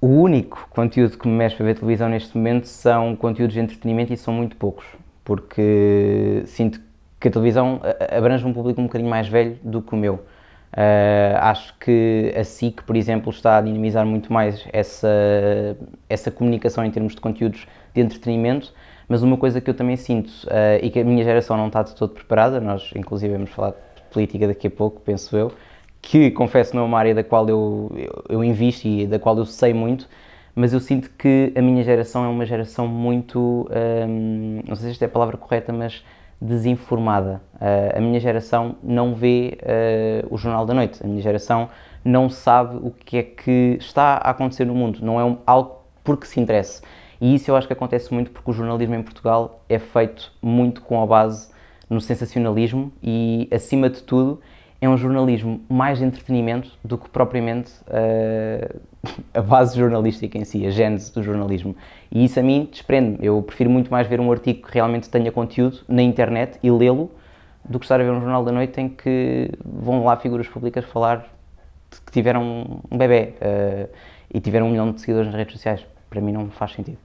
O único conteúdo que me mexe para ver televisão neste momento são conteúdos de entretenimento e são muito poucos, porque sinto que a televisão abrange um público um bocadinho mais velho do que o meu. Uh, acho que a SIC, por exemplo, está a dinamizar muito mais essa, essa comunicação em termos de conteúdos de entretenimento, mas uma coisa que eu também sinto uh, e que a minha geração não está de todo preparada, nós inclusive vamos falar de política daqui a pouco, penso eu, que confesso não é uma área da qual eu, eu, eu invisto e da qual eu sei muito, mas eu sinto que a minha geração é uma geração muito, um, não sei se esta é a palavra correta, mas desinformada. Uh, a minha geração não vê uh, o Jornal da Noite, a minha geração não sabe o que é que está a acontecer no mundo, não é um, algo porque se interessa. E isso eu acho que acontece muito porque o jornalismo em Portugal é feito muito com a base no sensacionalismo e, acima de tudo, é um jornalismo mais de entretenimento do que propriamente uh, a base jornalística em si, a gênese do jornalismo. E isso a mim desprende-me. Eu prefiro muito mais ver um artigo que realmente tenha conteúdo na internet e lê-lo do que estar a ver um jornal da noite em que vão lá figuras públicas falar que tiveram um bebê uh, e tiveram um milhão de seguidores nas redes sociais. Para mim não faz sentido.